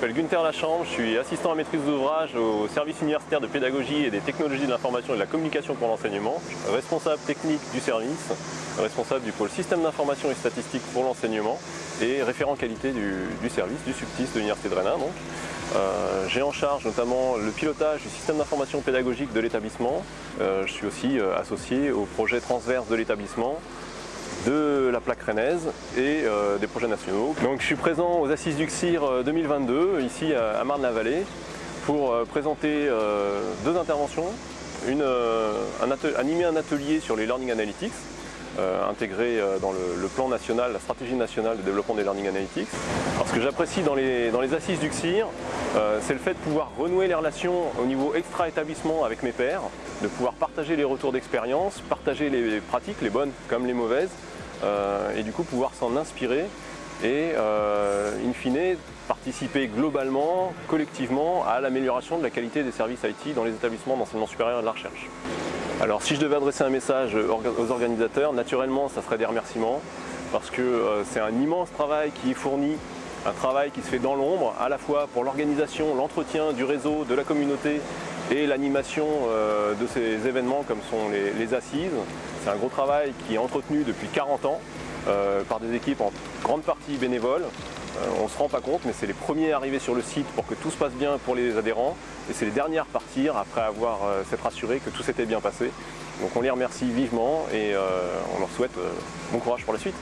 la chambre, je suis assistant à maîtrise d'ouvrage au service universitaire de pédagogie et des technologies de l'information et de la communication pour l'enseignement, responsable technique du service, responsable du pôle système d'information et statistique pour l'enseignement et référent qualité du, service, du subtis de l'Université de Rennes. Euh, j'ai en charge notamment le pilotage du système d'information pédagogique de l'établissement. Euh, je suis aussi euh, associé au projet transverse de l'établissement de la plaque rennaise et des projets nationaux. Donc je suis présent aux Assises du CIR 2022 ici à Marne-la-Vallée pour présenter deux interventions. Une, animer un atelier sur les Learning Analytics euh, intégré euh, dans le, plan national, la stratégie nationale de développement des Learning Analytics. Alors, ce que j'apprécie dans les, dans les assises du CIR, euh, c'est le fait de pouvoir renouer les relations au niveau extra-établissement avec mes pairs, de pouvoir partager les retours d'expérience, partager les pratiques, les bonnes comme les mauvaises, et du coup pouvoir s'en inspirer et in fine participer globalement, collectivement à l'amélioration de la qualité des services IT dans les établissements d'enseignement supérieur et de la recherche. Alors si je devais adresser un message aux organisateurs, naturellement ça serait des remerciements parce que euh, c'est un immense travail qui est fourni, un travail qui se fait dans l'ombre, à la fois pour l'organisation, l'entretien du réseau, de la communauté et l'animation euh, de ces événements comme sont les, assises. C'est un gros travail qui est entretenu depuis 40 ans euh, par des équipes en grande partie bénévoles euh, on ne se rend pas compte, mais c'est les premiers à arriver sur le site pour que tout se passe bien pour les adhérents et c'est les derniers à repartir après avoir euh, s'être assuré que tout s'était bien passé. Donc on les remercie vivement et euh, on leur souhaite bon courage pour la suite.